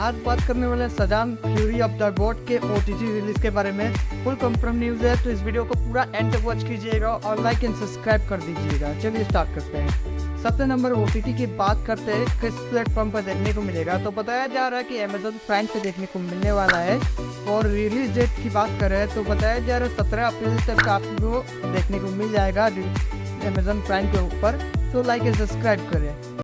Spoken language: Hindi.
आज बात करने वाले सजान फ्यूरी ऑफ़ द गॉड के ओ रिलीज़ के बारे में। फुल कंफर्म न्यूज़ है तो इस वीडियो को पूरा एंड तक वॉच कीजिएगा और लाइक एंड सब्सक्राइब कर दीजिएगा। चलिए स्टार्ट करते हैं। सबसे नंबर ओ की बात करते हैं, किस प्लेटफॉर्म पर देखने को मिलेगा? तो बताया जा रहा है कि अमेजोन प्राइम पे देखने को मिलने वाला है और रिलीज़ डेट की बात करें तो बताया जा रहा है सत्रह अप्रैल तक आपको देखने को मिल जाएगा अमेजोन प्राइम के ऊपर। तो लाइक एंड सब्सक्राइब करें।